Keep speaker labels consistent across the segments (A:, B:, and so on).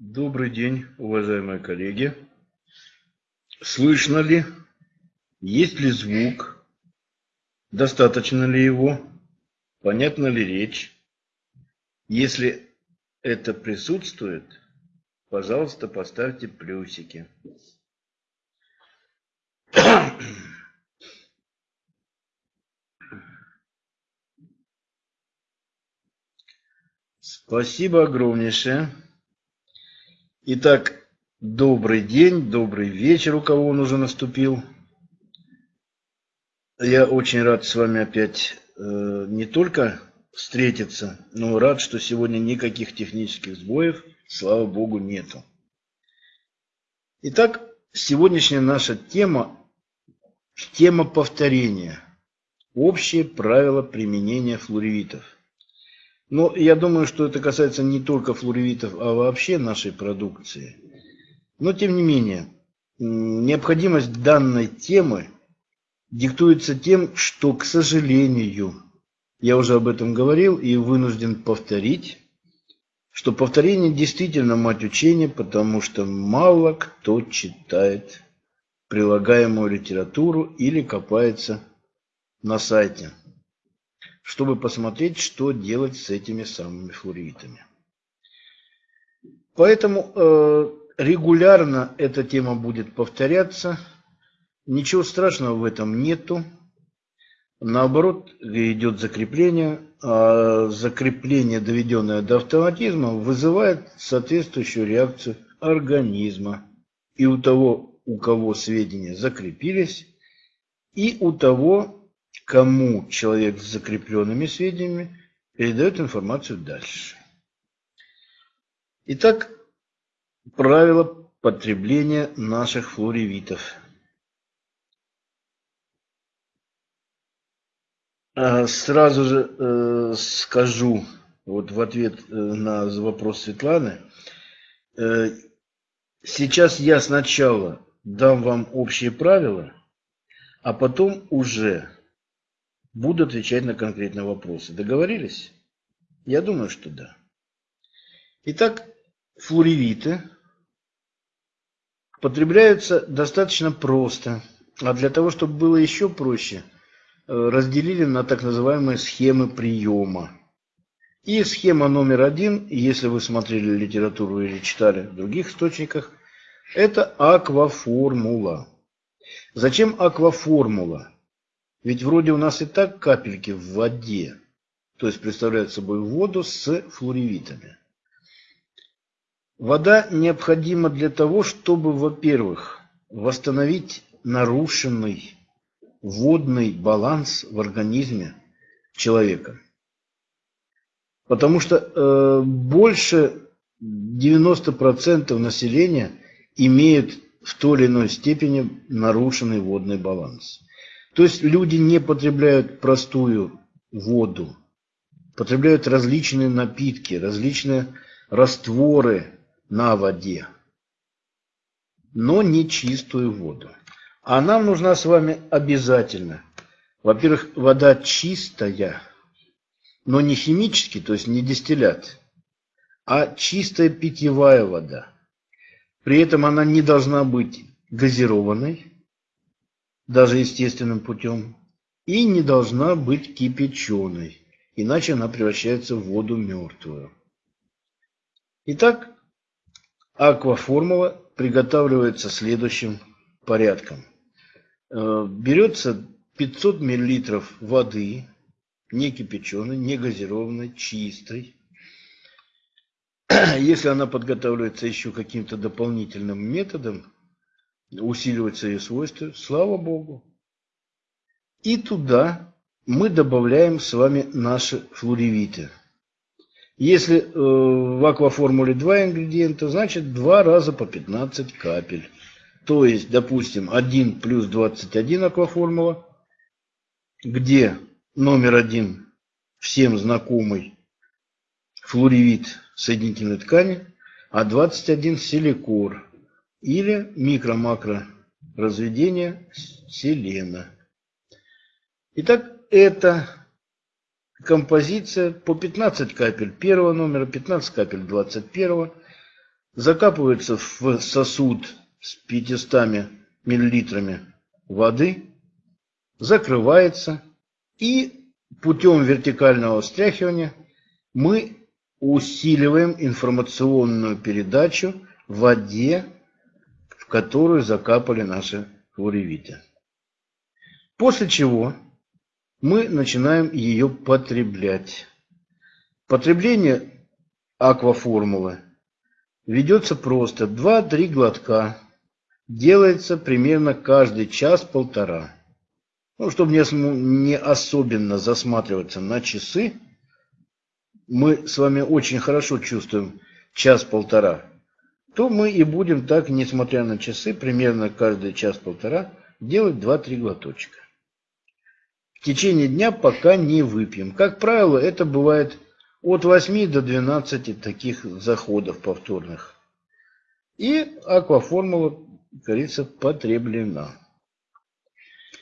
A: Добрый день, уважаемые коллеги. Слышно ли? Есть ли звук? Достаточно ли его? Понятна ли речь? Если это присутствует, пожалуйста, поставьте плюсики. Спасибо огромнейшее. Итак, добрый день, добрый вечер, у кого он уже наступил. Я очень рад с вами опять э, не только встретиться, но рад, что сегодня никаких технических сбоев, слава богу, нету. Итак, сегодняшняя наша тема – тема повторения. Общие правила применения флоревитов. Но я думаю, что это касается не только флоревитов, а вообще нашей продукции. Но тем не менее, необходимость данной темы диктуется тем, что, к сожалению, я уже об этом говорил и вынужден повторить, что повторение действительно мать учения, потому что мало кто читает прилагаемую литературу или копается на сайте чтобы посмотреть, что делать с этими самыми флоридами. Поэтому э, регулярно эта тема будет повторяться. Ничего страшного в этом нету. Наоборот, идет закрепление, а закрепление, доведенное до автоматизма, вызывает соответствующую реакцию организма. И у того, у кого сведения закрепились, и у того, кому человек с закрепленными сведениями передает информацию дальше. Итак, правила потребления наших флоревитов. А, сразу же э, скажу вот в ответ э, на вопрос Светланы. Э, сейчас я сначала дам вам общие правила, а потом уже буду отвечать на конкретные вопросы. Договорились? Я думаю, что да. Итак, флоревиты потребляются достаточно просто. А для того, чтобы было еще проще, э, разделили на так называемые схемы приема. И схема номер один, если вы смотрели литературу или читали в других источниках, это акваформула. Зачем акваформула? Ведь вроде у нас и так капельки в воде, то есть представляют собой воду с флоревитами. Вода необходима для того, чтобы, во-первых, восстановить нарушенный водный баланс в организме человека. Потому что э, больше 90% населения имеют в той или иной степени нарушенный водный баланс. То есть люди не потребляют простую воду, потребляют различные напитки, различные растворы на воде, но не чистую воду. А нам нужна с вами обязательно, во-первых, вода чистая, но не химический, то есть не дистиллят, а чистая питьевая вода. При этом она не должна быть газированной, даже естественным путем, и не должна быть кипяченой, иначе она превращается в воду мертвую. Итак, акваформула приготавливается следующим порядком. Берется 500 мл воды, не кипяченой, не газированной, чистой. Если она подготавливается еще каким-то дополнительным методом, усиливать свои свойства, слава Богу. И туда мы добавляем с вами наши флоревиты. Если э, в акваформуле два ингредиента, значит два раза по 15 капель. То есть, допустим, 1 плюс 21 акваформула, где номер один всем знакомый флоревит соединительной ткани, а 21 силикор или микро-макро разведение селена. Итак, это композиция по 15 капель первого номера, 15 капель 21. закапывается в сосуд с 500 миллилитрами воды, закрывается и путем вертикального встряхивания мы усиливаем информационную передачу в воде, которую закапали наши хлоревиты. После чего мы начинаем ее потреблять. Потребление акваформулы ведется просто 2-3 глотка. Делается примерно каждый час-полтора. Ну, чтобы не особенно засматриваться на часы, мы с вами очень хорошо чувствуем час-полтора, то мы и будем так, несмотря на часы, примерно каждый час-полтора делать 2-3 глоточка. В течение дня пока не выпьем. Как правило, это бывает от 8 до 12 таких заходов повторных. И акваформула, говорится, потреблена.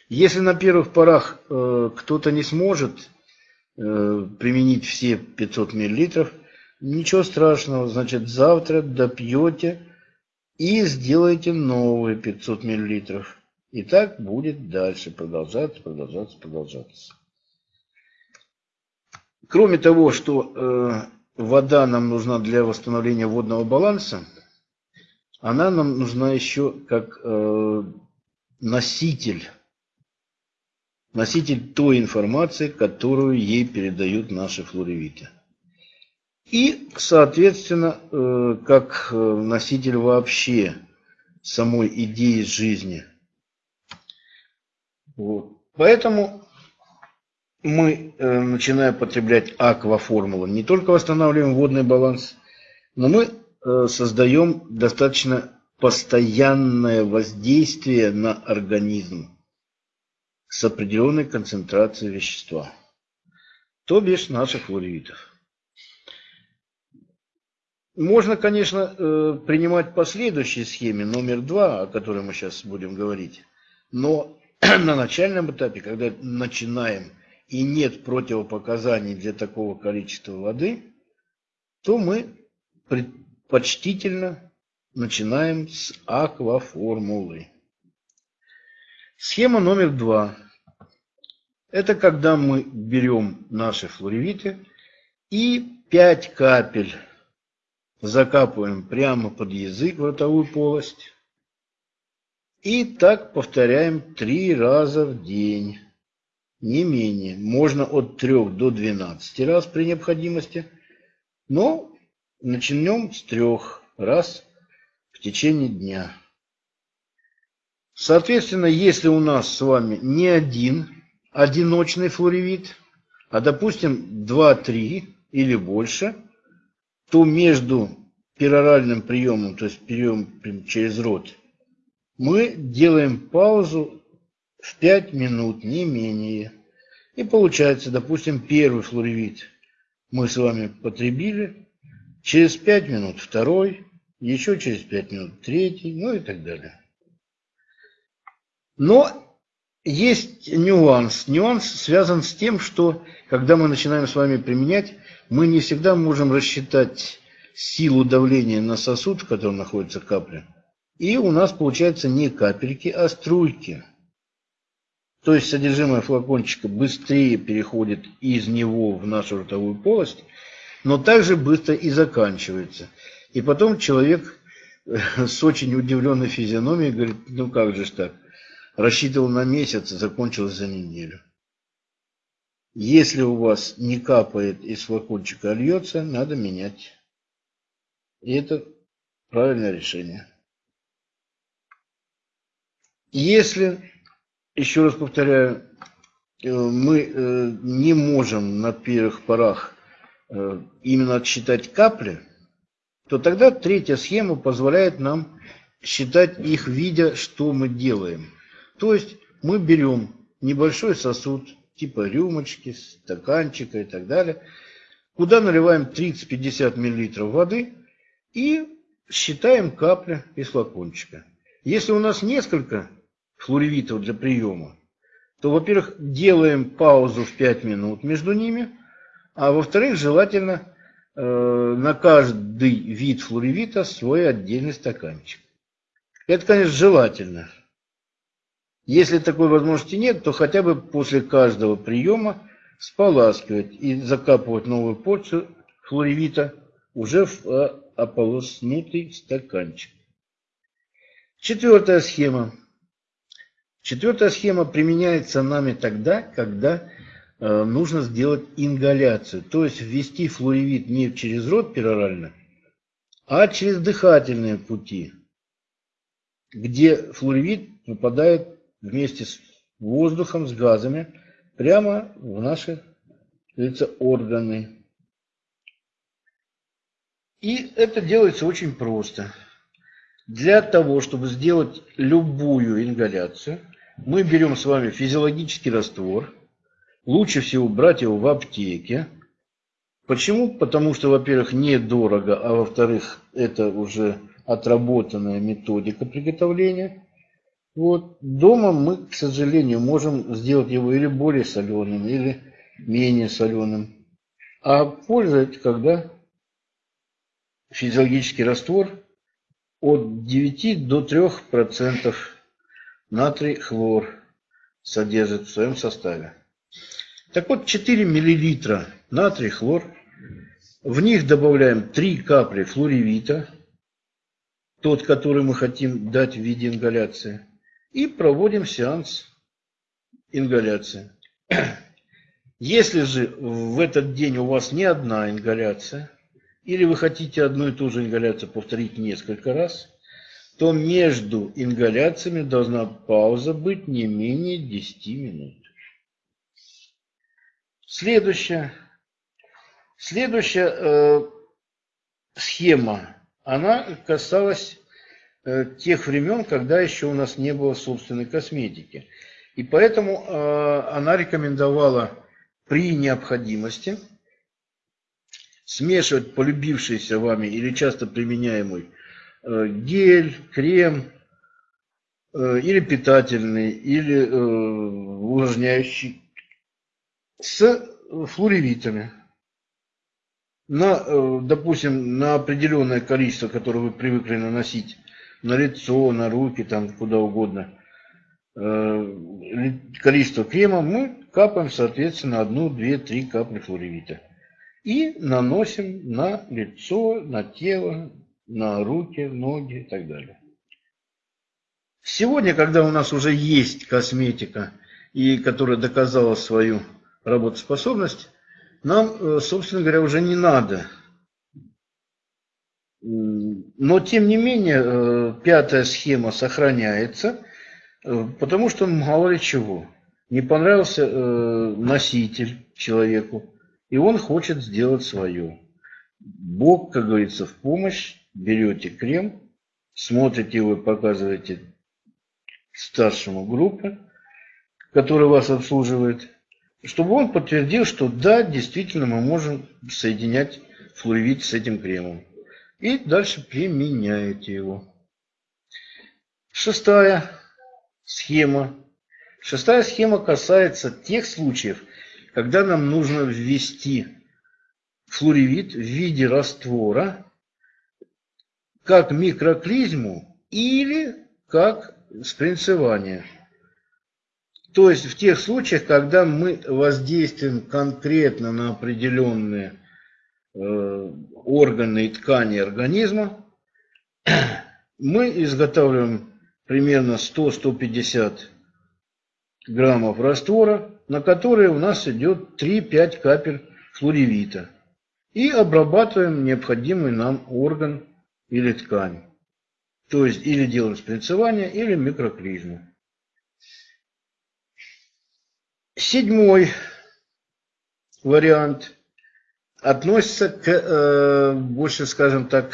A: Если на первых порах э, кто-то не сможет Э, применить все 500 миллилитров, ничего страшного, значит завтра допьете и сделаете новые 500 миллилитров. И так будет дальше продолжаться, продолжаться, продолжаться. Кроме того, что э, вода нам нужна для восстановления водного баланса, она нам нужна еще как э, носитель носитель той информации, которую ей передают наши флоревиты. И, соответственно, э, как э, носитель вообще самой идеи жизни. Вот. Поэтому мы, э, начиная потреблять акваформулу, не только восстанавливаем водный баланс, но мы создаем достаточно постоянное воздействие на организм с определенной концентрацией вещества, то бишь наших флоридов. Можно, конечно, э, принимать по следующей схеме номер два, о которой мы сейчас будем говорить, но на начальном этапе, когда начинаем и нет противопоказаний для такого количества воды, то мы предпочтительно начинаем с акваформулы. Схема номер два. Это когда мы берем наши флоревиты и 5 капель закапываем прямо под язык в ротовую полость. И так повторяем три раза в день. Не менее. Можно от 3 до 12 раз при необходимости. Но начнем с трех раз в течение дня. Соответственно, если у нас с вами не один одиночный флоревит, а допустим 2-3 или больше, то между пероральным приемом, то есть прием через рот, мы делаем паузу в 5 минут, не менее. И получается, допустим, первый флоревит мы с вами потребили, через 5 минут второй, еще через 5 минут третий, ну и так далее. Но есть нюанс. Нюанс связан с тем, что когда мы начинаем с вами применять, мы не всегда можем рассчитать силу давления на сосуд, в котором находится капля. И у нас получается не капельки, а струйки. То есть содержимое флакончика быстрее переходит из него в нашу ротовую полость, но также быстро и заканчивается. И потом человек с очень удивленной физиономией говорит, ну как же так, рассчитывал на месяц, закончилось за неделю. Если у вас не капает из флакончика, льется, надо менять. И это правильное решение. Если, еще раз повторяю, э, мы э, не можем на первых порах э, именно отсчитать капли, то тогда третья схема позволяет нам считать их, видя, что мы делаем. То есть мы берем небольшой сосуд, типа рюмочки, стаканчика и так далее, куда наливаем 30-50 мл воды и считаем капли из флакончика. Если у нас несколько флоревитов для приема, то, во-первых, делаем паузу в 5 минут между ними, а во-вторых, желательно э, на каждый вид флоревита свой отдельный стаканчик. Это, конечно, желательно. Если такой возможности нет, то хотя бы после каждого приема споласкивать и закапывать новую порцию флоревита уже в э, ополоснутый стаканчик. Четвертая схема. Четвертая схема применяется нами тогда, когда э, нужно сделать ингаляцию, то есть ввести флуоревит не через рот перорально, а через дыхательные пути, где флуоревит попадает вместе с воздухом, с газами, прямо в наши говорится, органы. И это делается очень просто. Для того, чтобы сделать любую ингаляцию, мы берем с вами физиологический раствор. Лучше всего брать его в аптеке. Почему? Потому что, во-первых, недорого, а во-вторых, это уже отработанная методика приготовления. Вот. Дома мы, к сожалению, можем сделать его или более соленым, или менее соленым. А польза это когда физиологический раствор от 9 до 3% натрий хлор содержит в своем составе. Так вот, 4 мл натрий хлор. В них добавляем 3 капли флоревита, тот, который мы хотим дать в виде ингаляции и проводим сеанс ингаляции. Если же в этот день у вас не одна ингаляция, или вы хотите одну и ту же ингаляцию повторить несколько раз, то между ингаляциями должна пауза быть не менее 10 минут. Следующая. Следующая э, схема, она касалась тех времен, когда еще у нас не было собственной косметики. И поэтому э, она рекомендовала при необходимости смешивать полюбившийся вами или часто применяемый э, гель, крем или питательный, или увлажняющий с флоревитами. На, допустим, на определенное количество, которое вы привыкли наносить на лицо, на руки, там куда угодно, э, количество крема, мы капаем, соответственно, одну, две, три капли флоревита. И наносим на лицо, на тело, на руки, ноги и так далее. Сегодня, когда у нас уже есть косметика, и которая доказала свою работоспособность, нам, э, собственно говоря, уже не надо но, тем не менее, э, пятая схема сохраняется, э, потому что мало ли чего. Не понравился э, носитель человеку, и он хочет сделать свое. Бог, как говорится, в помощь. Берете крем, смотрите и показываете старшему группе, который вас обслуживает, чтобы он подтвердил, что да, действительно мы можем соединять флуорид с этим кремом и дальше применяете его. Шестая схема. Шестая схема касается тех случаев, когда нам нужно ввести флоревит в виде раствора как микроклизму или как спринцевание. То есть в тех случаях, когда мы воздействуем конкретно на определенные органы и ткани организма. Мы изготавливаем примерно 100-150 граммов раствора, на которые у нас идет 3-5 капель флоревита. И обрабатываем необходимый нам орган или ткань. То есть или делаем спринцевание, или микроклизму. Седьмой вариант относится к, э, больше, скажем так,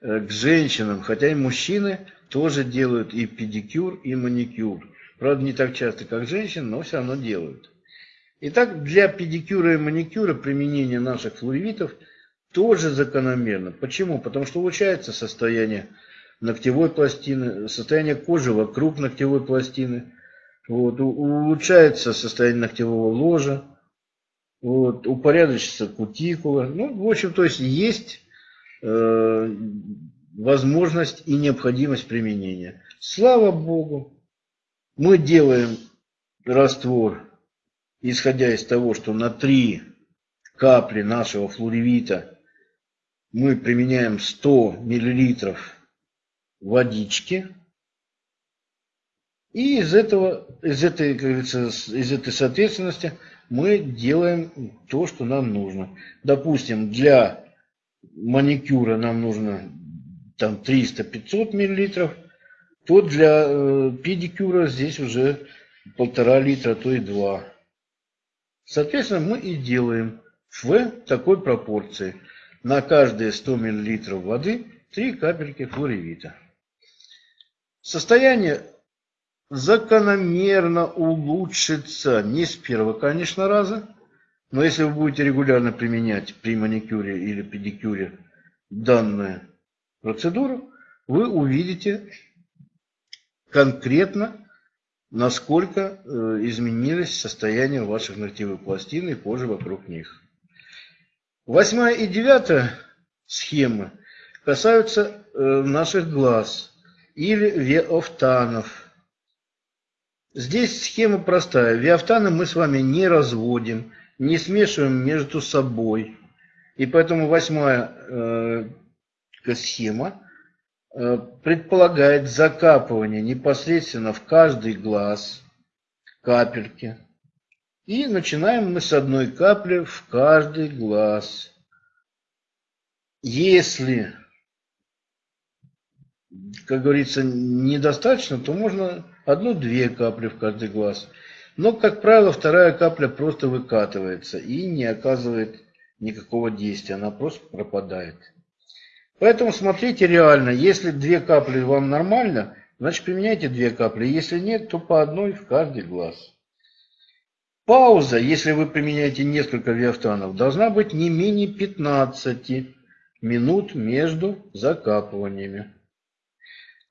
A: э, к женщинам, хотя и мужчины тоже делают и педикюр, и маникюр. Правда, не так часто, как женщины, но все равно делают. Итак, для педикюра и маникюра применение наших флуоритов тоже закономерно. Почему? Потому что улучшается состояние ногтевой пластины, состояние кожи вокруг ногтевой пластины, вот, улучшается состояние ногтевого ложа, вот, упорядочится кутикула. Ну, в общем, то есть есть э, возможность и необходимость применения. Слава Богу, мы делаем раствор, исходя из того, что на 3 капли нашего флоревита мы применяем 100 миллилитров водички. И из этого, из этой, как говорится, из этой соответственности мы делаем то, что нам нужно. Допустим, для маникюра нам нужно там 300-500 миллилитров, то для э, педикюра здесь уже полтора литра, то и два. Соответственно, мы и делаем в такой пропорции. На каждые 100 мл воды 3 капельки флоревита. Состояние закономерно улучшится не с первого, конечно, раза, но если вы будете регулярно применять при маникюре или педикюре данную процедуру, вы увидите конкретно, насколько э, изменилось состояние ваших ногтевых пластин и кожи вокруг них. Восьмая и девятая схемы касаются э, наших глаз или веофтанов. Здесь схема простая. Виафтаны мы с вами не разводим, не смешиваем между собой. И поэтому восьмая э, схема э, предполагает закапывание непосредственно в каждый глаз капельки. И начинаем мы с одной капли в каждый глаз. Если, как говорится, недостаточно, то можно одну-две капли в каждый глаз. Но, как правило, вторая капля просто выкатывается и не оказывает никакого действия, она просто пропадает. Поэтому смотрите реально, если две капли вам нормально, значит применяйте две капли. Если нет, то по одной в каждый глаз. Пауза, если вы применяете несколько виафтанов, должна быть не менее 15 минут между закапываниями.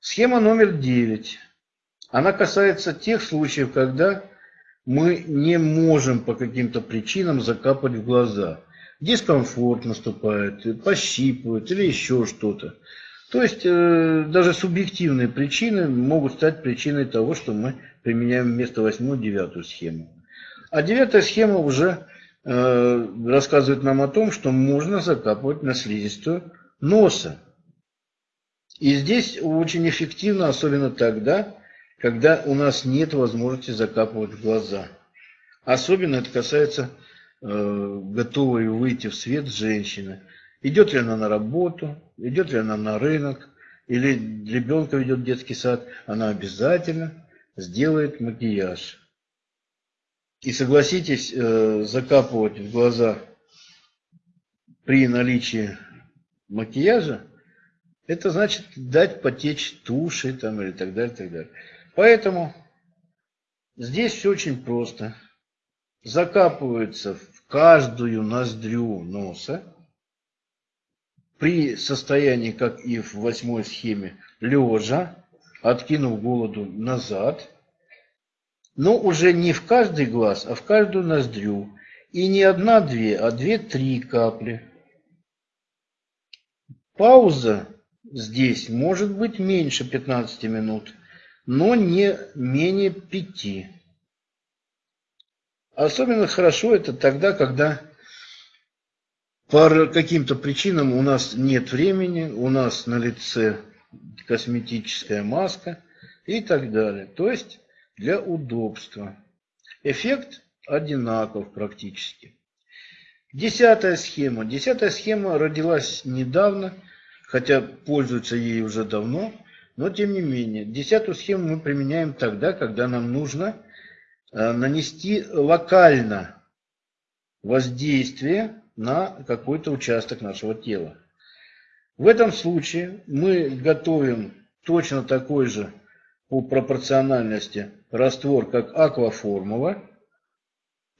A: Схема номер 9. Она касается тех случаев, когда мы не можем по каким-то причинам закапать в глаза. Дискомфорт наступает, пощипывают или еще что-то. То есть э, даже субъективные причины могут стать причиной того, что мы применяем вместо 8-9 схему. А девятая схема уже э, рассказывает нам о том, что можно закапывать на слизистую носа. И здесь очень эффективно, особенно тогда, когда у нас нет возможности закапывать в глаза. Особенно это касается э, готовой выйти в свет женщины. Идет ли она на работу, идет ли она на рынок, или ребенка ведет в детский сад, она обязательно сделает макияж. И согласитесь, э, закапывать в глаза при наличии макияжа, это значит дать потечь туши там или так далее, так далее. Поэтому здесь все очень просто. Закапывается в каждую ноздрю носа при состоянии, как и в восьмой схеме, лежа, откинув голову назад – но уже не в каждый глаз, а в каждую ноздрю. И не одна-две, а две-три капли. Пауза здесь может быть меньше 15 минут, но не менее 5. Особенно хорошо это тогда, когда по каким-то причинам у нас нет времени, у нас на лице косметическая маска и так далее. То есть для удобства. Эффект одинаков практически. Десятая схема. Десятая схема родилась недавно, хотя пользуются ей уже давно, но тем не менее. Десятую схему мы применяем тогда, когда нам нужно э, нанести локально воздействие на какой-то участок нашего тела. В этом случае мы готовим точно такой же по пропорциональности раствор как акваформула.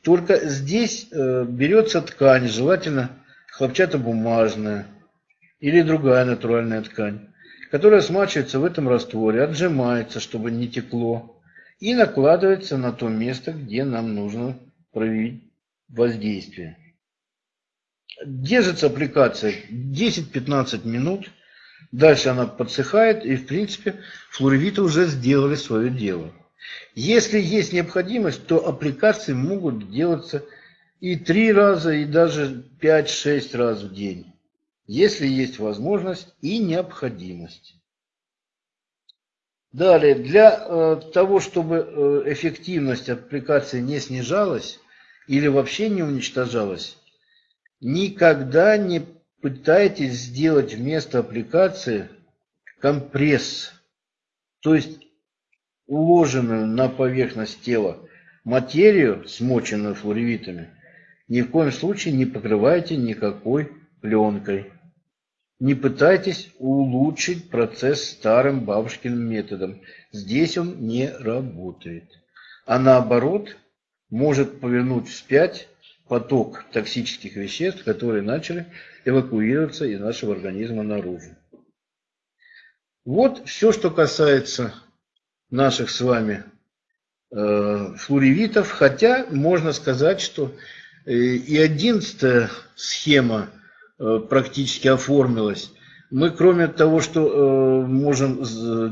A: Только здесь э, берется ткань, желательно хлопчатобумажная или другая натуральная ткань, которая смачивается в этом растворе, отжимается, чтобы не текло, и накладывается на то место, где нам нужно проявить воздействия. Держится аппликация 10-15 минут. Дальше она подсыхает, и в принципе флоревиты уже сделали свое дело. Если есть необходимость, то аппликации могут делаться и три раза, и даже 5-6 раз в день, если есть возможность и необходимость. Далее, для э, того, чтобы э, эффективность аппликации не снижалась или вообще не уничтожалась, никогда не пытайтесь сделать вместо аппликации компресс, то есть уложенную на поверхность тела материю, смоченную флоревитами, ни в коем случае не покрывайте никакой пленкой. Не пытайтесь улучшить процесс старым бабушкиным методом. Здесь он не работает. А наоборот, может повернуть вспять поток токсических веществ, которые начали эвакуироваться из нашего организма наружу. Вот все, что касается наших с вами э, флоревитов, хотя можно сказать, что э, и одиннадцатая схема – практически оформилась. Мы, кроме того, что э, можем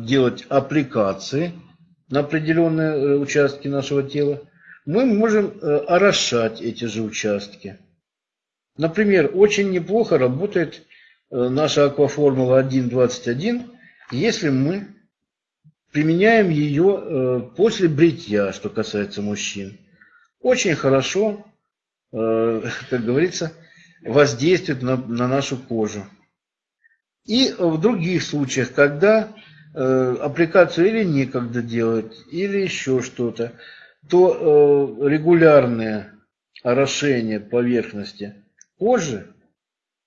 A: делать аппликации на определенные э, участки нашего тела, мы можем орошать эти же участки. Например, очень неплохо работает наша акваформула 1.21, если мы применяем ее после бритья, что касается мужчин. Очень хорошо, как говорится, воздействует на, на нашу кожу. И в других случаях, когда э, аппликацию или некогда делать, или еще что-то, то э, регулярное орошение поверхности кожи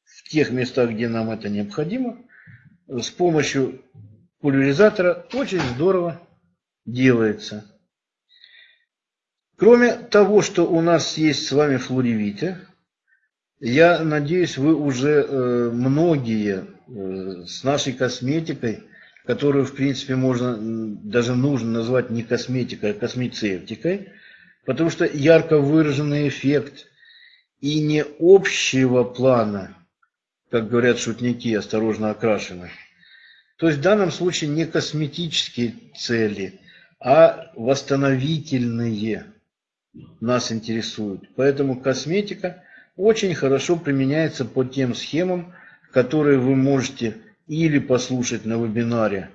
A: в тех местах, где нам это необходимо, с помощью пульверизатора очень здорово делается. Кроме того, что у нас есть с вами флоревиты, я надеюсь, вы уже э, многие э, с нашей косметикой, которую, в принципе, можно, даже нужно назвать не косметикой, а космецевтикой, потому что ярко выраженный эффект и не общего плана, как говорят шутники, осторожно окрашены. То есть в данном случае не косметические цели, а восстановительные нас интересуют. Поэтому косметика – очень хорошо применяется по тем схемам, которые вы можете или послушать на вебинаре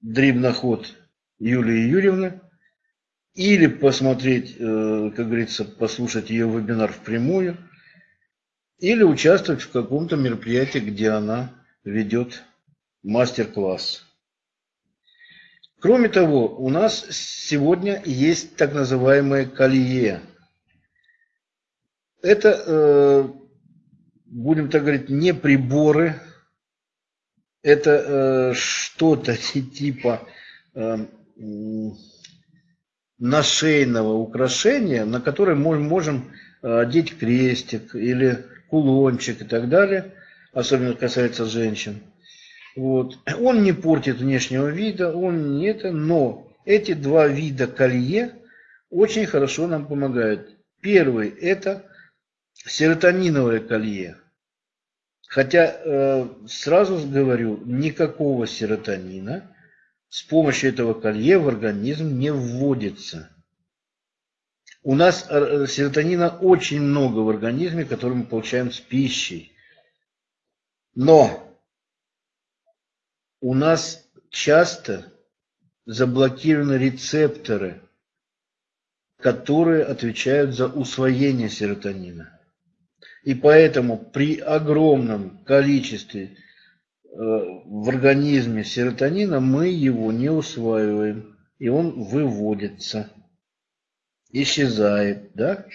A: Дрибноход Юлии Юрьевны, или посмотреть, э, как говорится, послушать ее вебинар впрямую, или участвовать в каком-то мероприятии, где она ведет мастер-класс. Кроме того, у нас сегодня есть так называемое колье – это, э, будем так говорить, не приборы, это э, что-то типа э, нашейного украшения, на которое мы можем одеть крестик или кулончик и так далее, особенно касается женщин. Вот. Он не портит внешнего вида, он не это, но эти два вида колье очень хорошо нам помогают. Первый – это серотониновое колье. Хотя э, сразу говорю, никакого серотонина с помощью этого колье в организм не вводится. У нас э, серотонина очень много в организме, который мы получаем с пищей. Но у нас часто заблокированы рецепторы, которые отвечают за усвоение серотонина. И поэтому при огромном количестве э, в организме серотонина мы его не усваиваем. И он выводится, исчезает. Да?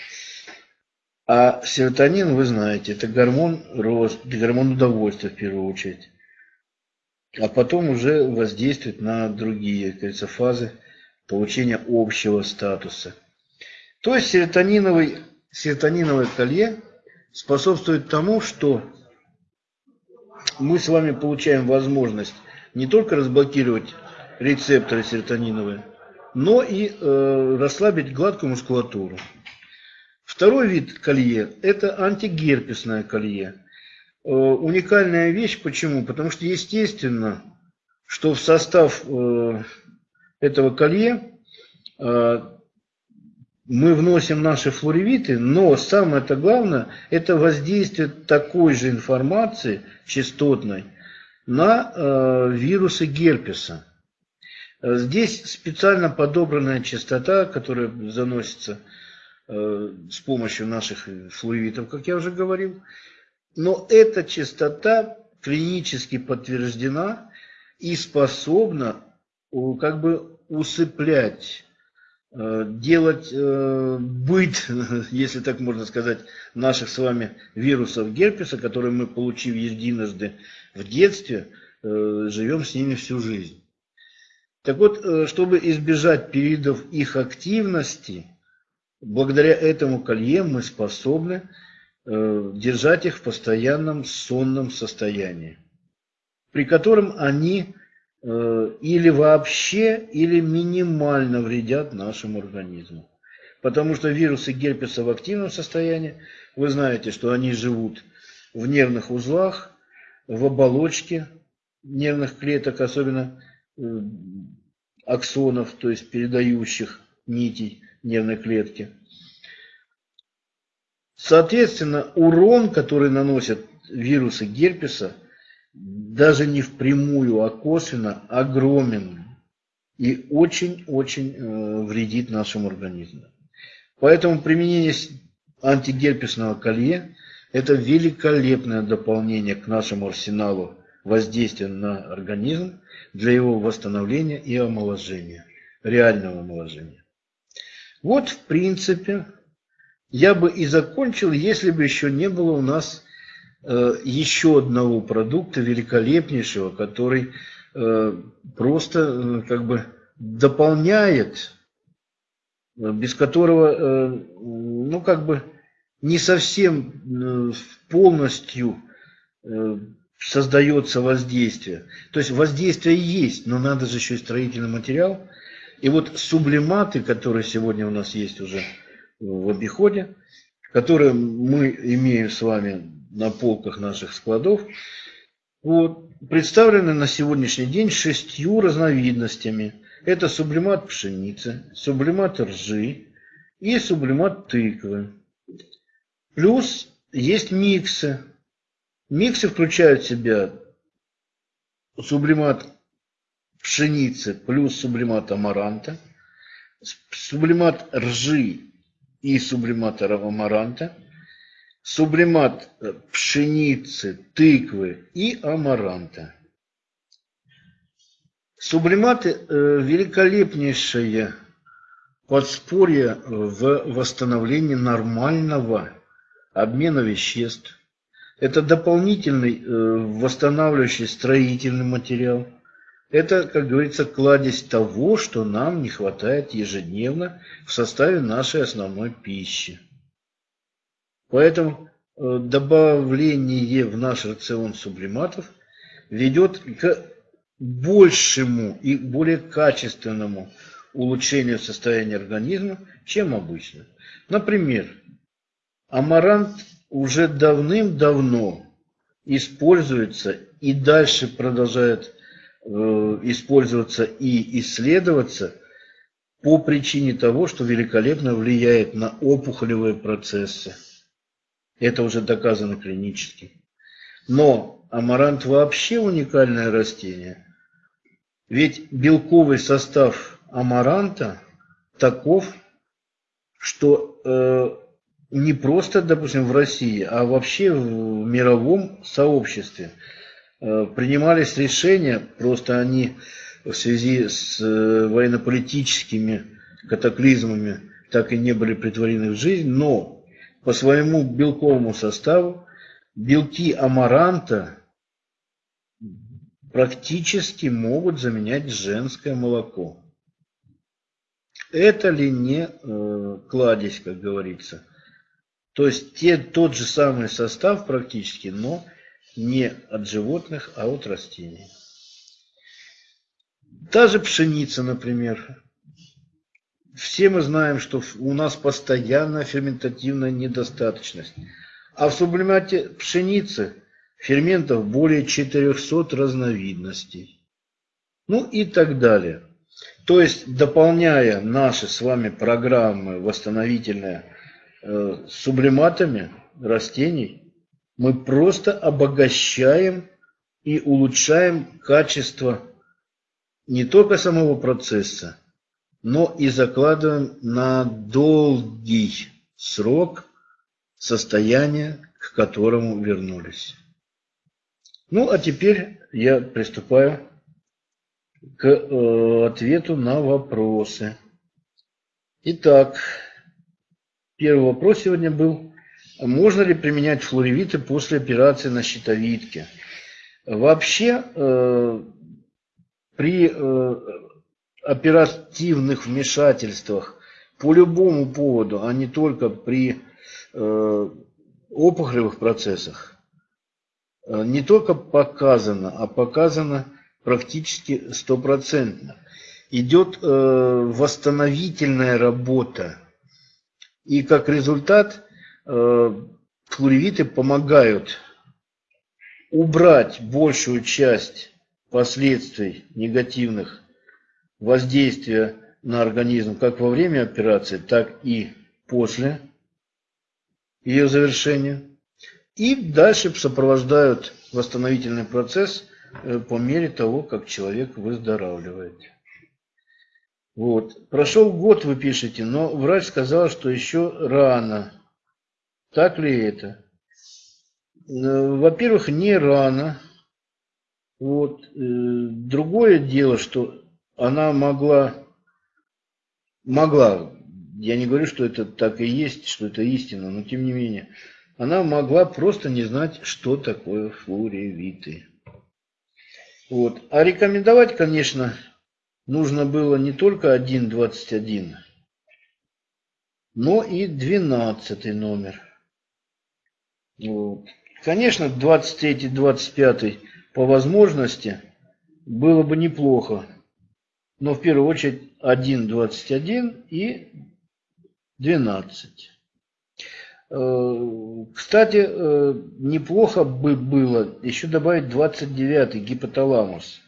A: А серотонин, вы знаете, это гормон роста, гормон удовольствия в первую очередь. А потом уже воздействует на другие, говорится, фазы получения общего статуса. То есть серотониновый, серотониновое колье способствует тому, что мы с вами получаем возможность не только разблокировать рецепторы серотониновые, но и э, расслабить гладкую мускулатуру. Второй вид колье – это антигерпесное колье. Э, уникальная вещь, почему? Потому что, естественно, что в состав э, этого колье э, мы вносим наши флоревиты, но самое-то главное – это воздействие такой же информации частотной на э, вирусы герпеса. Э, здесь специально подобранная частота, которая заносится э, с помощью наших флуевитов, как я уже говорил. Но эта частота клинически подтверждена и способна как бы усыплять делать э, быт, если так можно сказать, наших с вами вирусов герпеса, которые мы, получив единожды в детстве, э, живем с ними всю жизнь. Так вот, чтобы избежать периодов их активности, благодаря этому колье мы способны держать их в постоянном сонном состоянии, при котором они Э, или вообще, или минимально вредят нашему организму. Потому что вирусы герпеса в активном состоянии, вы знаете, что они живут в нервных узлах, в оболочке нервных клеток, особенно э, аксонов, то есть передающих нитей нервной клетки. Соответственно, урон, который наносят вирусы герпеса, даже не впрямую, а косвенно огромен и очень-очень э, вредит нашему организму. Поэтому применение антигерпесного колье – это великолепное дополнение к нашему арсеналу воздействия на организм для его восстановления и омоложения, реального омоложения. Вот, в принципе, я бы и закончил, если бы еще не было у нас еще одного продукта великолепнейшего, который э, просто э, как бы дополняет, без которого, ну как бы не совсем полностью создается воздействие. То есть воздействие есть, но надо же еще и строительный материал. И вот сублиматы, которые сегодня у нас есть уже в обиходе, которые мы имеем с вами на полках наших складов, вот, представлены на сегодняшний день шестью разновидностями. Это сублимат пшеницы, сублимат ржи и сублимат тыквы. Плюс есть миксы. Миксы включают в себя сублимат пшеницы плюс сублимат амаранта, сублимат ржи и сублимат амаранта, сублимат э, пшеницы, тыквы и амаранта. Сублиматы э, великолепнейшее подспорье в восстановлении нормального обмена веществ. Это дополнительный э, восстанавливающий строительный материал. Это, как говорится, кладезь того, что нам не хватает ежедневно в составе нашей основной пищи. Поэтому э, добавление в наш рацион сублиматов ведет к большему и более качественному улучшению состояния организма, чем обычно. Например, амарант уже давным-давно используется и дальше продолжает э, использоваться и исследоваться по причине того, что великолепно влияет на опухолевые процессы. Это уже доказано клинически. Но амарант вообще уникальное растение. Ведь белковый состав амаранта таков, что э, не просто, допустим, в России, а вообще в мировом сообществе э, принимались решения, просто они в связи с э, военно-политическими катаклизмами так и не были притворены в жизнь, но по своему белковому составу белки амаранта практически могут заменять женское молоко. Это ли не э, кладезь, как говорится? То есть те, тот же самый состав практически, но не от животных, а от растений. Та же пшеница, например. Все мы знаем, что у нас постоянная ферментативная недостаточность. А в сублимате пшеницы ферментов более 400 разновидностей. Ну и так далее. То есть, дополняя наши с вами программы восстановительные э, сублиматами растений, мы просто обогащаем и улучшаем качество не только самого процесса, но и закладываем на долгий срок состояние, к которому вернулись. Ну, а теперь я приступаю к э, ответу на вопросы. Итак, первый вопрос сегодня был, можно ли применять флоревиты после операции на щитовидке? Вообще, э, при э, оперативных вмешательствах по любому поводу, а не только при э, опухолевых процессах, э, не только показано, а показано практически стопроцентно. Идет э, восстановительная работа. И как результат э, флоревиты помогают убрать большую часть последствий негативных воздействия на организм как во время операции, так и после ее завершения. И дальше сопровождают восстановительный процесс э, по мере того, как человек выздоравливает. Вот. Прошел год, вы пишете, но врач сказал, что еще рано. Так ли это? Э, во-первых, не рано. Вот. Э, другое дело, что она могла, могла, я не говорю, что это так и есть, что это истина, но тем не менее, она могла просто не знать, что такое флоревиты. Вот. А рекомендовать, конечно, нужно было не только 1.21, но и 12 номер. Вот. Конечно, 23-25 по возможности было бы неплохо но в первую очередь 1.21 и 12. Э, кстати, э, неплохо бы было еще добавить 29 гипоталамус.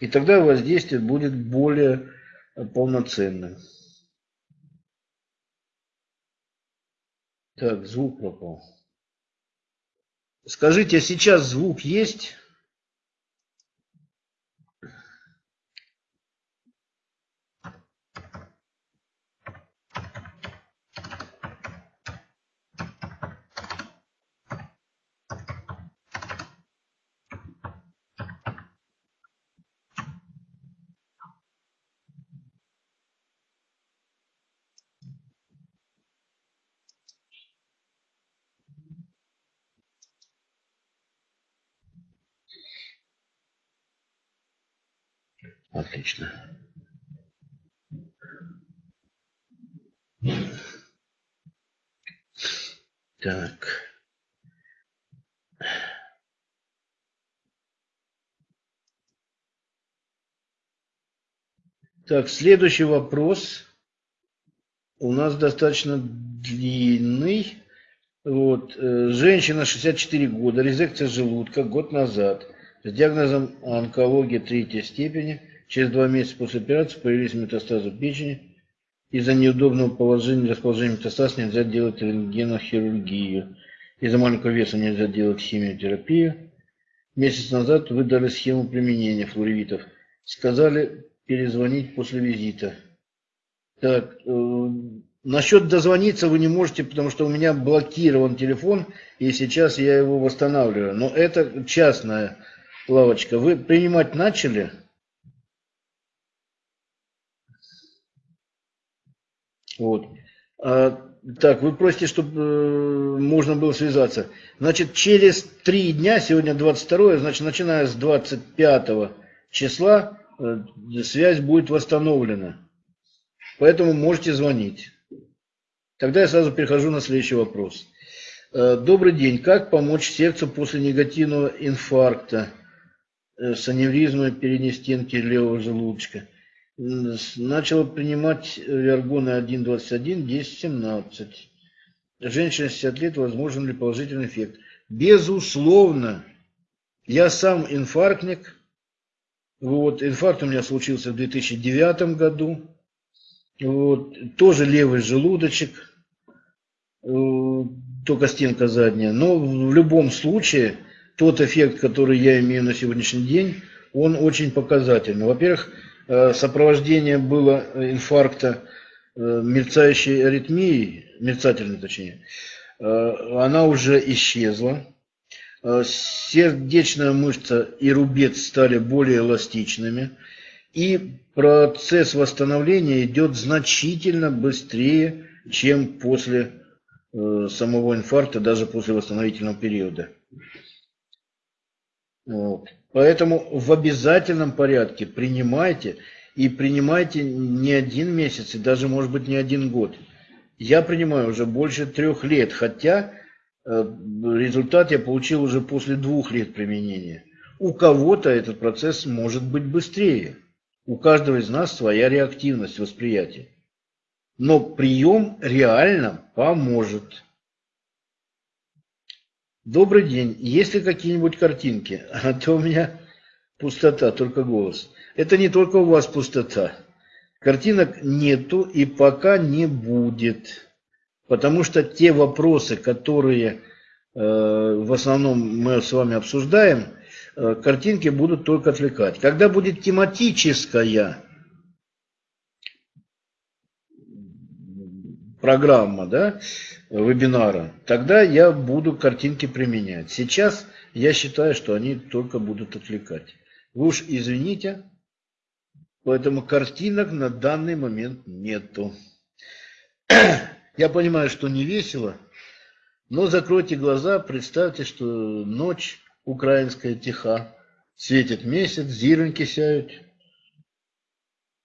A: И тогда воздействие будет более полноценным. Так, звук пропал. Скажите, а сейчас звук есть? Отлично. Так. Так, следующий вопрос у нас достаточно длинный. Вот. Э, женщина 64 года, резекция желудка год назад, с диагнозом онкология третьей степени – Через два месяца после операции появились метастазы печени. Из-за неудобного положения расположения метастаз нельзя делать рентгенохирургию. Из-за маленького веса нельзя делать химиотерапию. Месяц назад вы дали схему применения флоревитов. Сказали перезвонить после визита. Так, э, насчет дозвониться вы не можете, потому что у меня блокирован телефон, и сейчас я его восстанавливаю. Но это частная лавочка. Вы принимать начали? Вот. А, так, вы просите, чтобы э, можно было связаться. Значит, через три дня, сегодня 22, значит, начиная с 25 числа, связь будет восстановлена. Поэтому можете звонить. Тогда я сразу перехожу на следующий вопрос. Э, добрый день. Как помочь сердцу после негативного инфаркта с аневризмой передней стенки левого желудочка? начала принимать виаргоны 1.21, 10.17. Женщина 60 лет, возможен ли положительный эффект? Безусловно. Я сам инфарктник. Вот, инфаркт у меня случился в 2009 году. Вот, тоже левый желудочек, э, только стенка задняя. Но в любом случае, тот эффект, который я имею на сегодняшний день, он очень показательный. Во-первых, э, сопровождение было инфаркта э, мерцающей аритмией, мерцательной точнее, она уже исчезла. Сердечная мышца и рубец стали более эластичными. И процесс восстановления идет значительно быстрее, чем после э, самого инфаркта, даже после восстановительного периода. Вот. Поэтому в обязательном порядке принимайте, и принимайте не один месяц, и даже, может быть, не один год. Я принимаю уже больше трех лет, хотя э, результат я получил уже после двух лет применения. У кого-то этот процесс может быть быстрее. У каждого из нас своя реактивность восприятия. Но прием реально поможет. Добрый день. Есть ли какие-нибудь картинки? А то у меня пустота, только голос. Это не только у вас пустота. Картинок нету и пока не будет. Потому что те вопросы, которые э, в основном мы с вами обсуждаем, Э, картинки будут только отвлекать. Когда будет тематическая программа, да, вебинара, тогда я буду картинки применять. Сейчас я считаю, что они только будут отвлекать. Вы уж извините, поэтому картинок на данный момент нету. Я понимаю, что не весело, но закройте глаза, представьте, что ночь украинская тиха, светит месяц, зироньки сяют.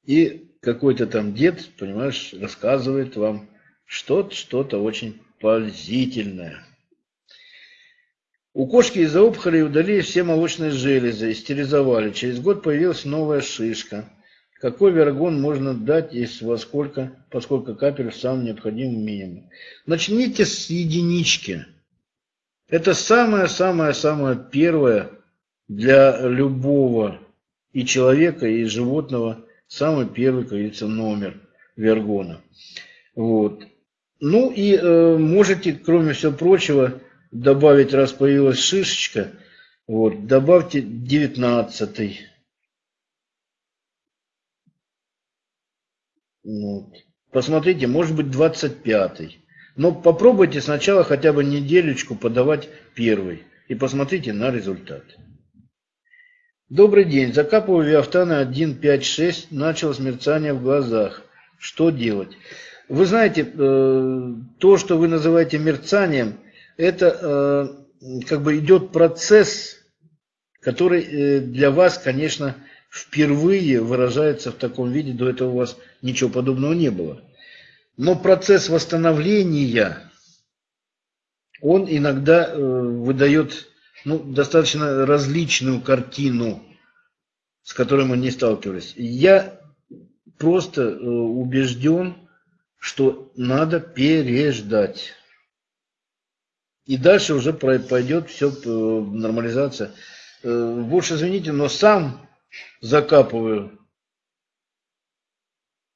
A: И какой-то там дед, понимаешь, рассказывает вам что-то, что-то очень поразительное. У кошки из-за опухоли удалили все молочные железы, стерилизовали. Через год появилась новая шишка. Какой вергон можно дать и во сколько, поскольку капель в самом необходимом минимуме? Начните с единички. Это самое-самое-самое первое для любого и человека, и животного, самый первый, как говорится, номер вергона. Вот. Ну и э, можете, кроме всего прочего, добавить, раз появилась шишечка, вот, добавьте 19 вот. Посмотрите, может быть 25 -й. Но попробуйте сначала хотя бы неделечку подавать первый и посмотрите на результат. Добрый день. Закапываю Виафтана 1.5.6. Началось мерцание в глазах. Что делать? Вы знаете, э, то, что вы называете мерцанием, это э, как бы идет процесс, который э, для вас, конечно, впервые выражается в таком виде. До этого у вас ничего подобного не было. Но процесс восстановления, он иногда э, выдает ну, достаточно различную картину, с которой мы не сталкивались. Я просто э, убежден, что надо переждать. И дальше уже пойдет все э, нормализация. Больше извините, но сам закапываю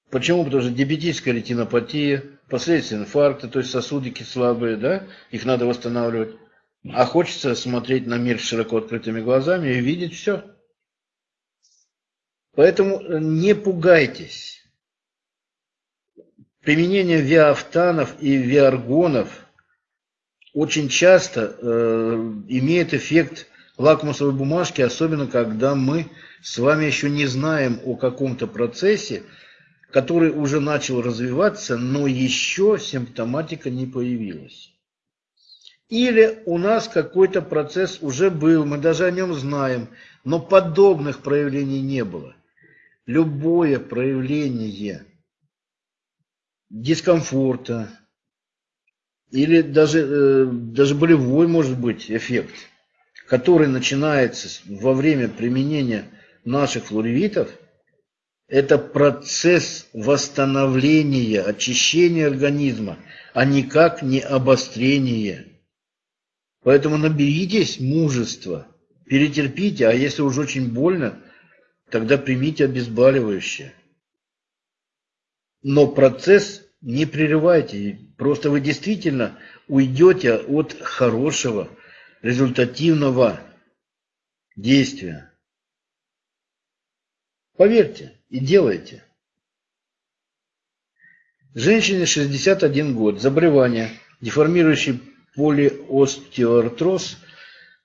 A: Почему? Потому что диабетическая ретинопатия, последствия инфаркта, то есть сосудики слабые, да, их надо восстанавливать. А хочется смотреть на мир широко открытыми глазами и видеть все. Поэтому не пугайтесь. Применение виафтанов и виаргонов очень часто э, имеет эффект лакмусовой бумажки, особенно когда мы с вами еще не знаем о каком-то процессе, который уже начал развиваться, но еще симптоматика не появилась. Или у нас какой-то процесс уже был, мы даже о нем знаем, но подобных проявлений не было. Любое проявление дискомфорта или даже, э, даже болевой может быть эффект, который начинается во время применения наших флоревитов – Это процесс восстановления, очищения организма, а никак не обострение. Поэтому наберитесь мужества, перетерпите, а если уж очень больно, тогда примите обезболивающее. Но процесс не прерывайте, просто вы действительно уйдете от хорошего, результативного действия. Поверьте и делайте. Женщине 61 год, заболевание, деформирующий полиостеоартроз,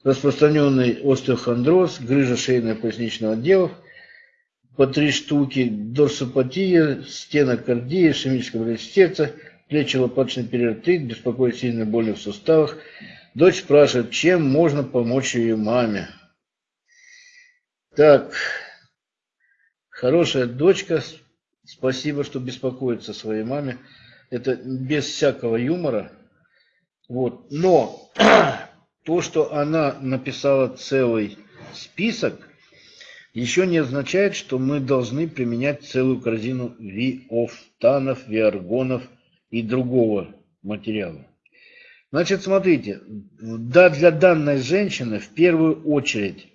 A: распространенный остеохондроз, грыжа шейно-поясничного отделов, по три штуки, дорсопатия, стенокардия, ишемическая болезнь сердца, плечи-лопаточный периотрит, беспокоит сильно боли в суставах. Дочь спрашивает, чем можно помочь ее маме. Так, хорошая дочка, спасибо, что беспокоится своей маме. Это без всякого юмора. Вот. Но то, что она написала целый список, еще не означает, что мы должны применять целую корзину виофтанов, виаргонов и другого материала. Значит, смотрите, да, для данной женщины в первую очередь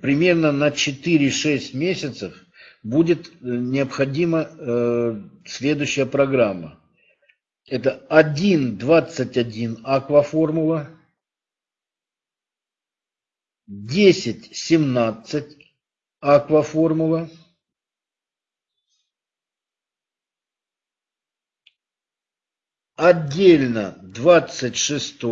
A: примерно на 4-6 месяцев будет э, необходима э, следующая программа. Это 1.21 акваформула, 10.17 акваформула, отдельно 26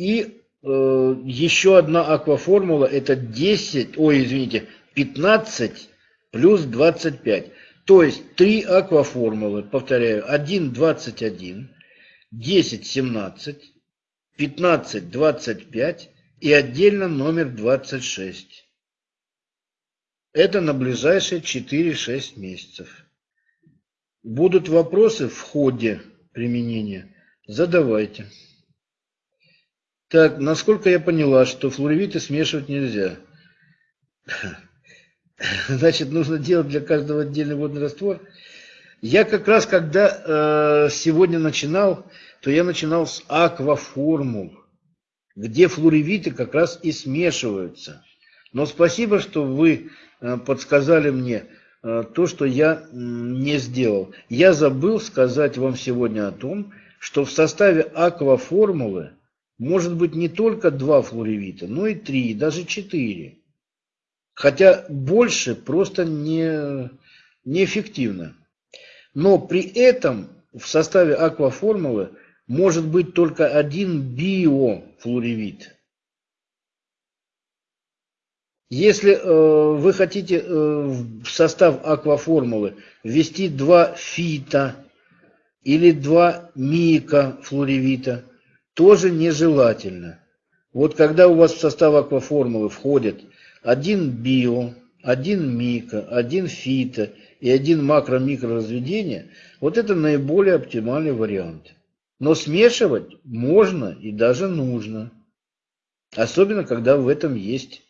A: и э, еще одна акваформула это 10, ой, извините, 15 плюс 25. То есть три акваформулы, повторяю, 1, 21, 10, 17, 15, 25 и отдельно номер 26. Это на ближайшие 4-6 месяцев. Будут вопросы в ходе применения? Задавайте. Так, насколько я поняла, что флуоревиты смешивать нельзя. Значит, нужно делать для каждого отдельный водный раствор. Я как раз, когда э, сегодня начинал, то я начинал с акваформул, где флуоревиты как раз и смешиваются. Но спасибо, что вы э, подсказали мне э, то, что я не сделал. Я забыл сказать вам сегодня о том, что в составе акваформулы может быть не только два флуоревита, но и три, даже четыре. Хотя больше просто не, неэффективно. Но при этом в составе акваформулы может быть только один биофлуоревит. Если э, вы хотите э, в состав акваформулы ввести два фита или два микофлуоревита, тоже нежелательно. Вот когда у вас в состав акваформулы входит один био, один микро, один фито и один макро-микро разведения, вот это наиболее оптимальный вариант. Но смешивать можно и даже нужно. Особенно, когда в этом есть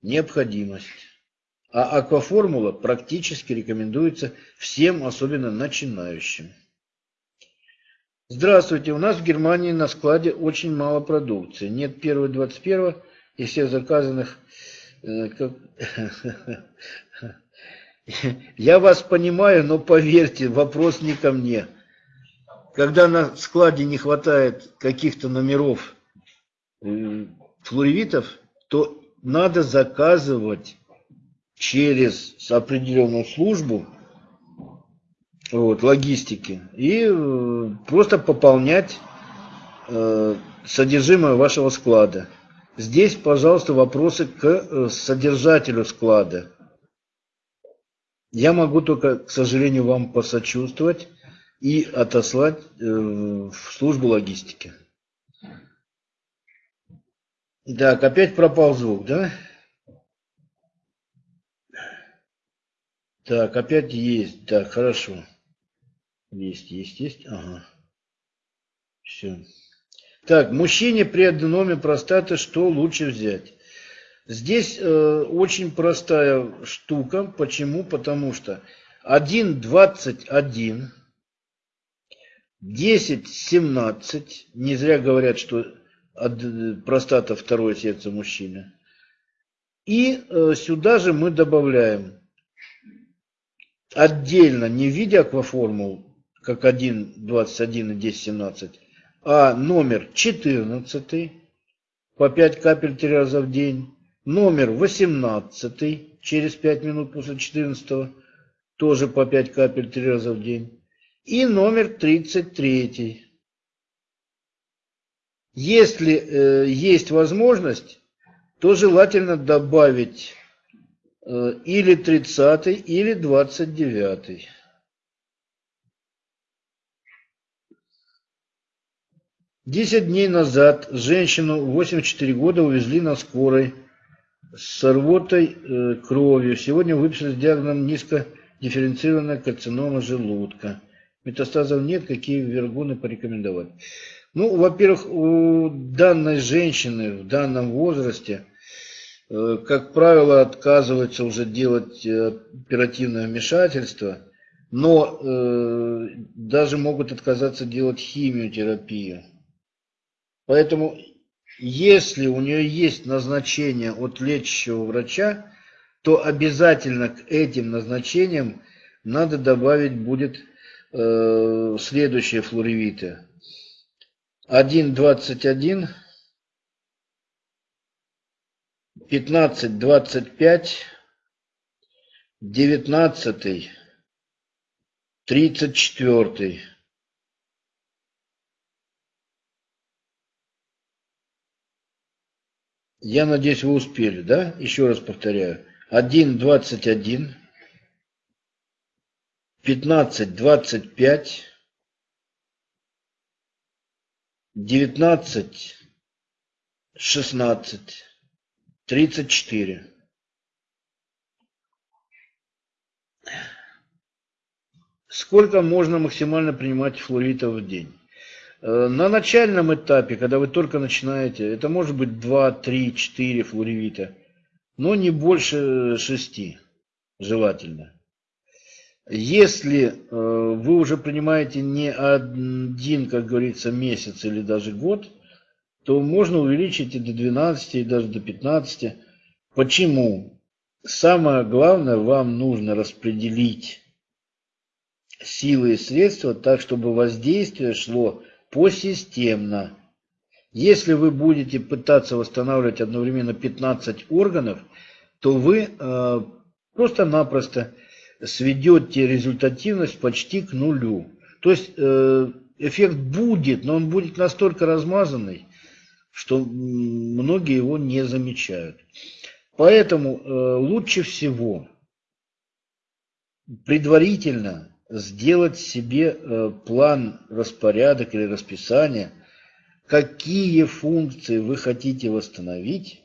A: необходимость. А акваформула практически рекомендуется всем, особенно начинающим. Здравствуйте, у нас в Германии на складе очень мало продукции. Нет 1-21 и всех заказанных Э, Я вас понимаю, но поверьте, вопрос не ко мне. Когда на складе не хватает каких-то номеров э, флуоревитов, то надо заказывать через определенную службу вот, логистики и э, просто пополнять содержимое вашего склада. Здесь, пожалуйста, вопросы к э, содержателю склада. Я могу только, к сожалению, вам посочувствовать и отослать э, в службу логистики. Так, опять пропал звук, да? Так, опять есть. Так, хорошо. Есть, есть, есть. Ага. Все. Так, мужчине при аденоме простаты что лучше взять? Здесь э, очень простая штука. Почему? Потому что 1,21, 10,17, не зря говорят, что простата второе сердце мужчины. И э, сюда же мы добавляем отдельно, не в виде акваформул, как 1, 21 и 10, 17, а номер 14 по 5 капель 3 раза в день, номер 18 через 5 минут после 14 тоже по 5 капель 3 раза в день, и номер 33. Если э, есть возможность, то желательно добавить э, или 30 или 29. Десять дней назад женщину 84 года увезли на скорой с рвотой э, кровью. Сегодня выписали с диагнозом низкодифференцированная карцинома желудка. Метастазов нет, какие вергуны порекомендовать. Ну, во-первых, у данной женщины в данном возрасте, э, как правило, отказывается уже делать э, оперативное вмешательство, но э, даже могут отказаться делать химиотерапию. Поэтому, если у нее есть назначение от лечащего врача, то обязательно к этим назначениям надо добавить будет э, следующие флоревиты. 1.21, 15.25, 19, 34. Я надеюсь, вы успели, да? Еще раз повторяю. 1.21, 15.25, 19, 16, 34. Сколько можно максимально принимать флуоритов в день? Э, на начальном этапе, когда вы только начинаете, это может быть 2, 3, 4 флуоревита, но не больше 6 желательно. Если э, вы уже принимаете не один, как говорится, месяц или даже год, то можно увеличить и до 12, и даже до 15. Почему? Самое главное, вам нужно распределить силы и средства так, чтобы воздействие шло посистемно. Если вы будете пытаться восстанавливать одновременно 15 органов, то вы э, просто-напросто сведете результативность почти к нулю. То есть э, эффект будет, но он будет настолько размазанный, что многие его не замечают. Поэтому э, лучше всего предварительно сделать себе э, план, распорядок или расписание, какие функции вы хотите восстановить,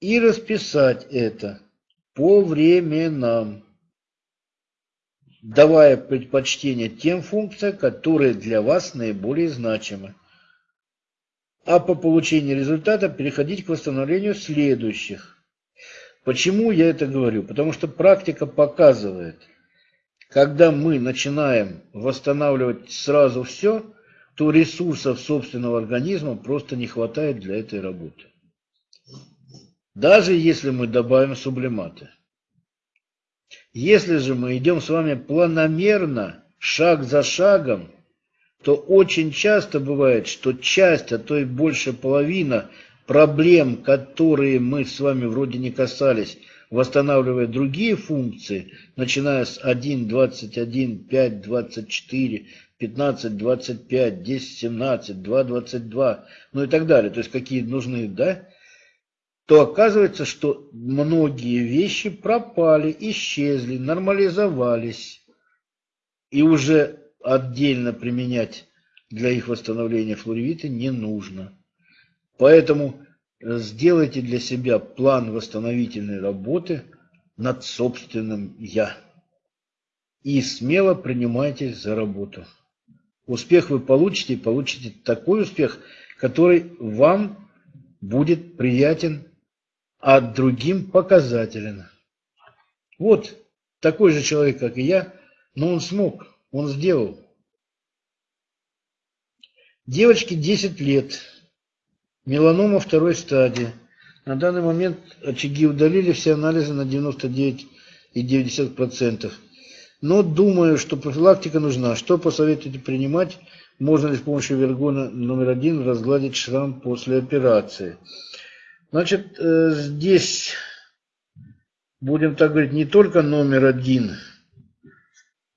A: и расписать это по временам, давая предпочтение тем функциям, которые для вас наиболее значимы. А по получении результата переходить к восстановлению следующих. Почему я это говорю? Потому что практика показывает, когда мы начинаем восстанавливать сразу все, то ресурсов собственного организма просто не хватает для этой работы даже если мы добавим сублиматы. Если же мы идем с вами планомерно, шаг за шагом, то очень часто бывает, что часть, а то и больше половина проблем, которые мы с вами вроде не касались, восстанавливая другие функции, начиная с 1, 21, 5, 24, 15, 25, 10, 17, 2, 22, ну и так далее, то есть какие нужны, да, то оказывается, что многие вещи пропали, исчезли, нормализовались. И уже отдельно применять для их восстановления флоревиты не нужно. Поэтому сделайте для себя план восстановительной работы над собственным «я». И смело принимайтесь за работу. успех вы получите, и получите такой успех, который вам будет приятен, а другим показателен. Вот такой же человек, как и я, но он смог, он сделал. Девочке 10 лет, меланома второй стадии. На данный момент очаги удалили все анализы на 99,9%. Но думаю, что профилактика нужна. Что посоветуете принимать? Можно ли с помощью вергона номер один разгладить шрам после операции? Значит, э, здесь будем так говорить не только номер один.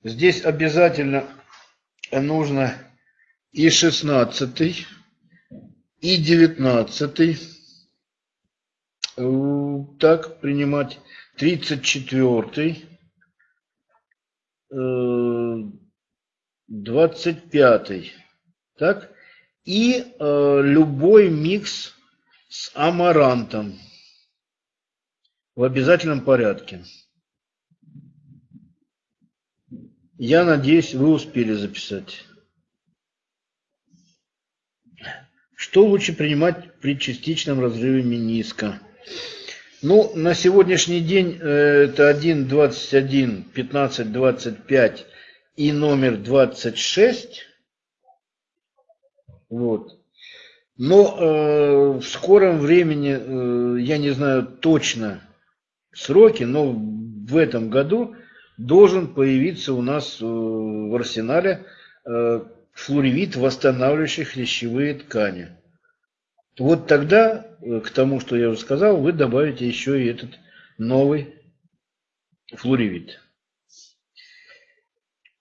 A: Здесь обязательно нужно и 16, и 19. Э, так, принимать 34, 25. Э, так, и э, любой микс с амарантом в обязательном порядке. Я надеюсь, вы успели записать. Что лучше принимать при частичном разрыве мениска? Ну, на сегодняшний день э, это 1.21, 15.25 и номер 26. Вот. Но э, в скором времени, э, я не знаю точно сроки, но в этом году должен появиться у нас э, в арсенале э, флоревит, восстанавливающий хрящевые ткани. Вот тогда, э, к тому, что я уже сказал, вы добавите еще и этот новый флоревит.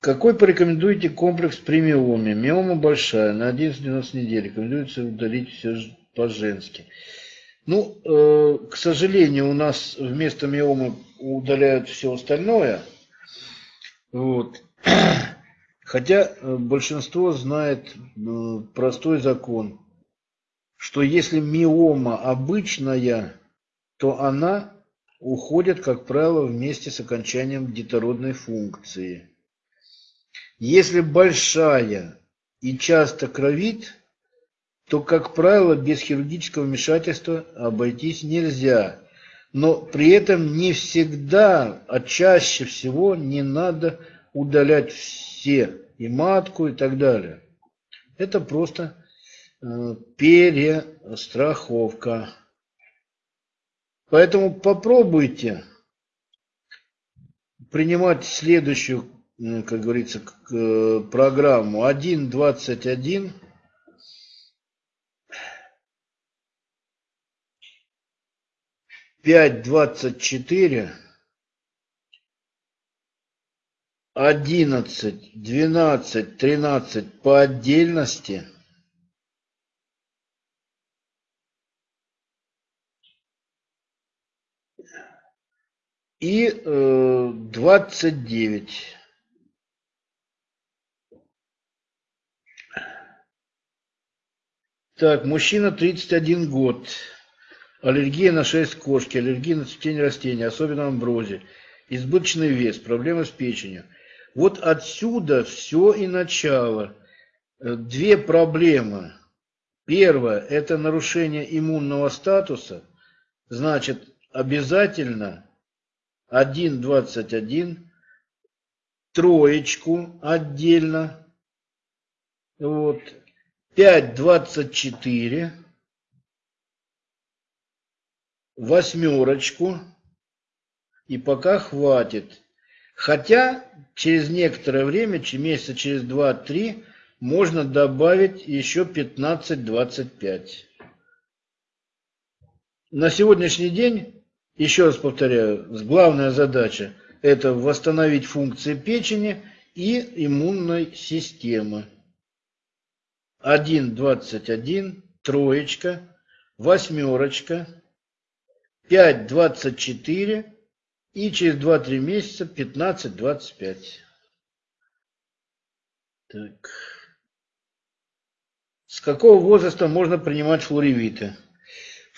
A: Какой порекомендуете комплекс при миоме? Миома большая, на 11-12 недель. Рекомендуется удалить все по-женски. Ну, э, к сожалению, у нас вместо миомы удаляют все остальное. Вот. Хотя э, большинство знает э, простой закон, что если миома обычная, то она уходит, как правило, вместе с окончанием детородной функции. Если большая и часто кровит, то, как правило, без хирургического вмешательства обойтись нельзя. Но при этом не всегда, а чаще всего не надо удалять все, и матку, и так далее. Это просто э, перестраховка. Поэтому попробуйте принимать следующую, э, как говорится, э, программу 1.21. Пять двадцать четыре. 11, 12, 13 по отдельности. И э, 29. Так, мужчина 31 год. Аллергия на шерсть кошки, аллергия на цветение растений, особенно амброзии. Избыточный вес, проблемы с печенью. Вот отсюда все и начало. Э, две проблемы. Первое – это нарушение иммунного статуса. Значит, обязательно 1,21, троечку отдельно, вот, 5,24, восьмерочку, и пока хватит. Хотя через некоторое время, месяца через 2-3, можно добавить еще 15-25. На сегодняшний день, еще раз повторяю, главная задача – это восстановить функции печени и иммунной системы. 1,21, троечка, восьмерочка, 5,24 и через 2-3 месяца 15-25. Так. С какого возраста можно принимать флоревиты?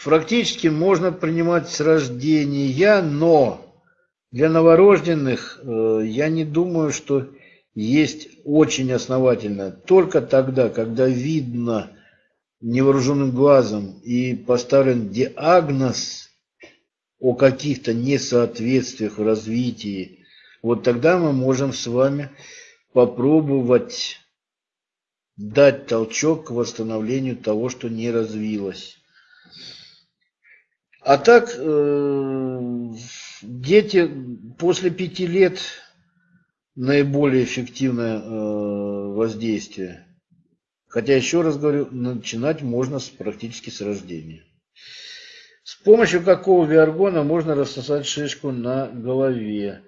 A: Практически можно принимать с рождения, но для новорожденных э, я не думаю, что есть очень основательно только тогда, когда видно невооруженным глазом и поставлен диагноз о каких-то несоответствиях в развитии, вот тогда мы можем с вами попробовать дать толчок к восстановлению того, что не развилось. А так, э, дети после пяти лет наиболее эффективное э, воздействие. Хотя, еще раз говорю, начинать можно с, практически с рождения. С помощью какого виаргона можно рассосать шишку на голове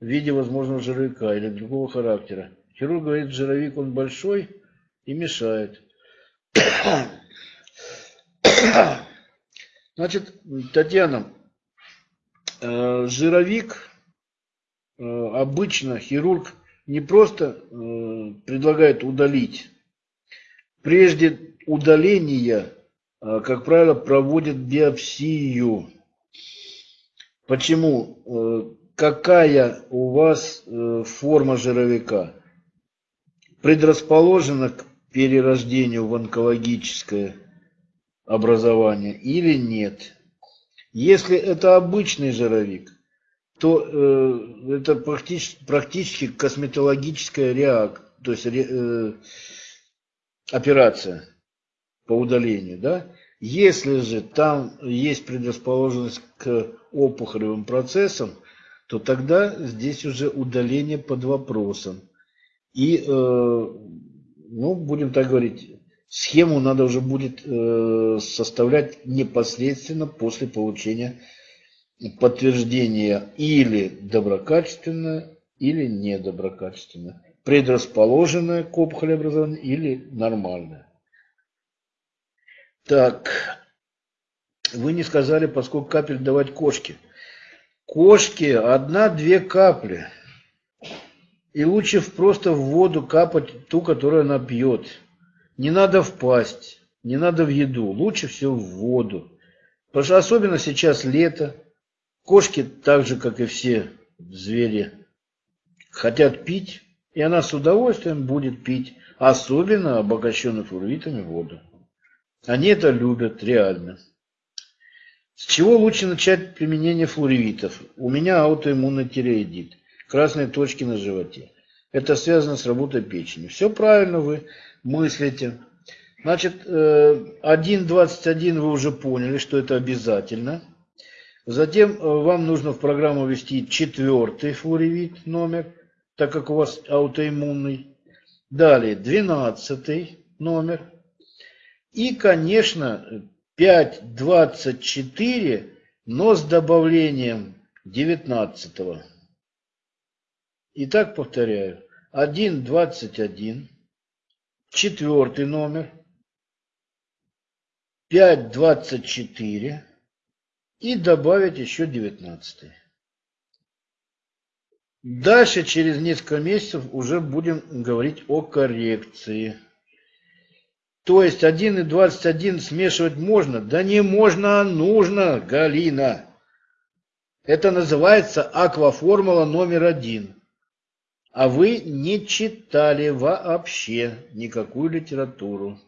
A: в виде возможного жировика или другого характера? Хирург говорит, жировик он большой и мешает. Значит, Татьяна, э, жировик э, обычно хирург не просто э, предлагает удалить. Прежде удаления, как правило, проводят биопсию. Почему? Какая у вас форма жировика? Предрасположена к перерождению в онкологическое образования или нет. Если это обычный жировик, то э, это практически, практически косметологическая реакция, то есть э, операция по удалению. Да? Если же там есть предрасположенность к опухолевым процессам, то тогда здесь уже удаление под вопросом. И, э, ну, будем так говорить, Схему надо уже будет э, составлять непосредственно после получения подтверждения или доброкачественное, или недоброкачественное, предрасположенное к опухолеобразованию или нормальное. Так, вы не сказали, поскольку капель давать кошке. Кошке одна-две капли. И лучше просто в воду капать ту, которую она пьет. Не надо впасть, не надо в еду, лучше всего в воду. Потому что особенно сейчас лето, кошки, так же как и все звери, хотят пить, и она с удовольствием будет пить, особенно обогащенную флуоритами воду. Они это любят реально. С чего лучше начать применение флуоревитов? У меня аутоиммунный тиреоидит, красные точки на животе. Это связано с работой печени. Все правильно вы мыслите. Значит, 1.21 э, вы уже поняли, что это обязательно. Затем э, вам нужно в программу ввести четвертый флоревит номер, так как у вас аутоиммунный. Далее 12 номер. И, конечно, 5.24, но с добавлением 19. Итак, повторяю. 1.21 четвертый номер, 5.24 и добавить еще 19. Дальше, через несколько месяцев, уже будем говорить о коррекции. То есть 1 и 21 смешивать можно? Да не можно, а нужно, Галина. Это называется акваформула номер один а вы не читали вообще никакую литературу.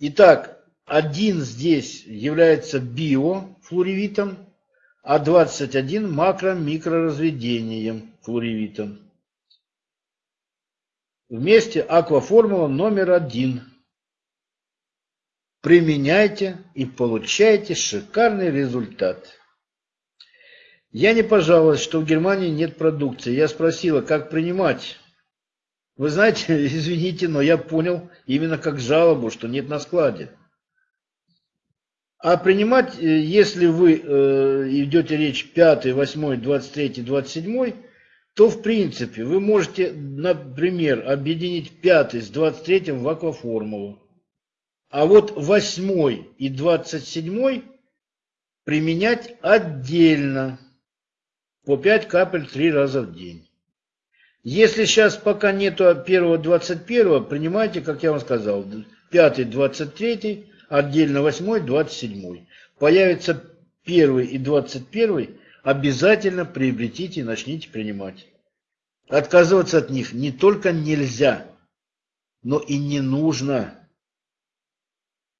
A: Итак, один здесь является биофлуоревитом, а 21 макро-микроразведением флуоревитом. Вместе акваформула номер один. Применяйте и получайте шикарный результат. Я не пожаловалась, что в Германии нет продукции. Я спросила, как принимать. Вы знаете, извините, но я понял именно как жалобу, что нет на складе. А принимать, э, если вы э, идете речь 5, 8, 23, 27, то в принципе вы можете, например, объединить 5 с 23 в акваформулу. А вот 8 и 27 применять отдельно по 5 капель 3 раза в день. Если сейчас пока нету первого 21, принимайте, как я вам сказал, 5 23, отдельно 8 27. Появится 1 и 21, обязательно приобретите и начните принимать. Отказываться от них не только нельзя, но и не нужно.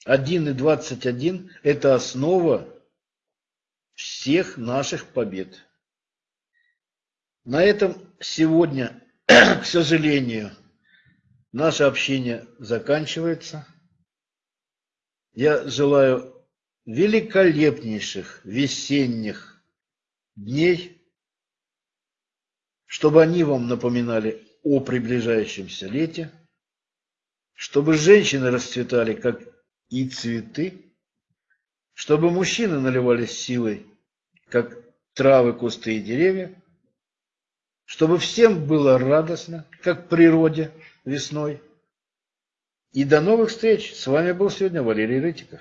A: 1 и 21 – это основа всех наших побед. На этом сегодня, к сожалению, наше общение заканчивается. Я желаю великолепнейших весенних дней, чтобы они вам напоминали о приближающемся лете, чтобы женщины расцветали, как и цветы, чтобы мужчины наливались силой, как травы, кусты и деревья, чтобы всем было радостно, как природе весной. И до новых встреч! С вами был сегодня Валерий Рытиков.